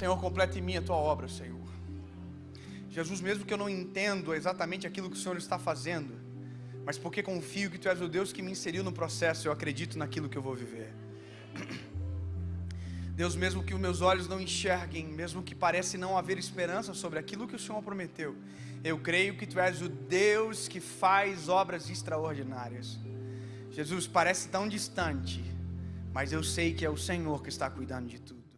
Senhor, completa em mim a tua obra, Senhor. Jesus, mesmo que eu não entendo exatamente aquilo que o Senhor está fazendo, mas porque confio que tu és o Deus que me inseriu no processo, eu acredito naquilo que eu vou viver. Deus, mesmo que os meus olhos não enxerguem, mesmo que parece não haver esperança sobre aquilo que o Senhor prometeu, eu creio que tu és o Deus que faz obras extraordinárias. Jesus, parece tão distante, mas eu sei que é o Senhor que está cuidando de tudo.